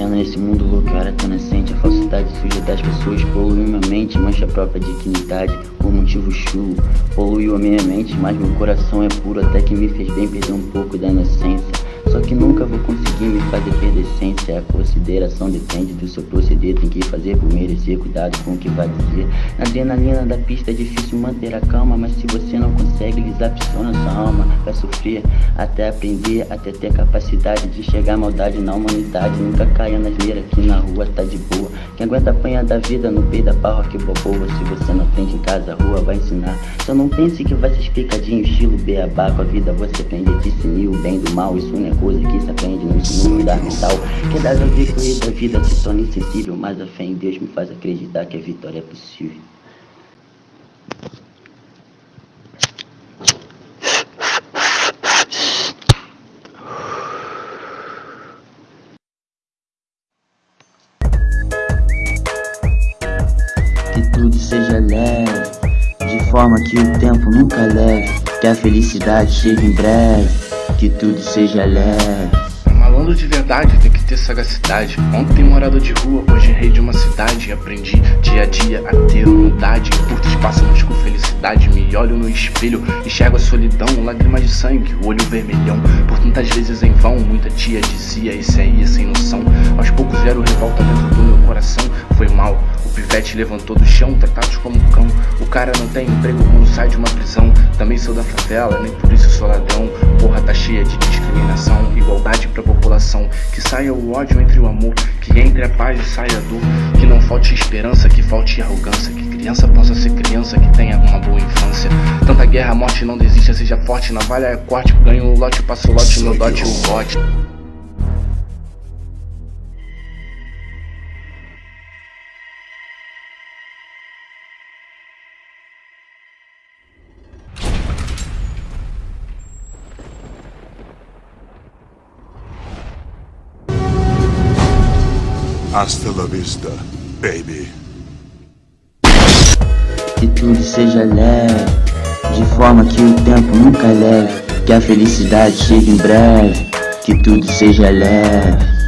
acontecendo nesse mundo louco? Era tão nascente, a falsidade suja das pessoas poluiu minha mente, mancha a própria dignidade, por motivo chulo, poluiu a minha mente, mas meu coração é puro até que me fez bem perder um pouco da inocência. Só que nunca vou conseguir me fazer perder essência A consideração depende do seu proceder. Tem que fazer por merecer, cuidado com o que vai dizer. Na adrenalina da pista é difícil manter a calma Mas se você não consegue, desapiciona sua alma. Vai sofrer até aprender, até ter capacidade De enxergar maldade na humanidade. Nunca caia na asneira aqui na rua tá de boa. Quem aguenta apanhar da vida no peito da paróquia boboa Se você não aprende em casa, a rua vai ensinar. Só não pense que vai ser explicadinho, estilo beabá Com a vida. Você aprende a discernir o bem do mal Isso não é coisa que se aprende no ensino fundamental Que das correr da vida se torna insensível Mas a fé em Deus me faz acreditar que a vitória é possível. Que tudo seja leve De forma que o tempo nunca leve Que a felicidade chegue em breve que tudo seja leve. Malandro de verdade tem que ter sagacidade. Ontem morador de rua, hoje rei de uma cidade. Aprendi dia a dia a ter humildade. Curto espaço, busco felicidade. Me olho no espelho, enxergo a solidão. Lágrimas de sangue, olho vermelhão. Por tantas vezes em vão, muita tia dizia: Esse aí é sem noção. Aos poucos vieram revolta dentro do meu coração. Foi mal, o pivete levantou do chão, tratados como cão. O cara não tem emprego quando sai de uma prisão. Também sou da favela, nem por isso sou ladrão. Porra, tá cheia de discriminação, igualdade pra população. Que saia o ódio entre o amor, que entre a paz e saia a dor. Que não falte esperança, que falte arrogância. Que criança possa ser criança, que tenha uma boa infância. Tanta guerra, morte, não desista, seja forte. Navalha é corte, ganho o lote, passo o lote, meu dote, o bote. Hasta la vista, baby. Que tudo seja leve, de forma que o tempo nunca leve. Que a felicidade chegue em breve, que tudo seja leve.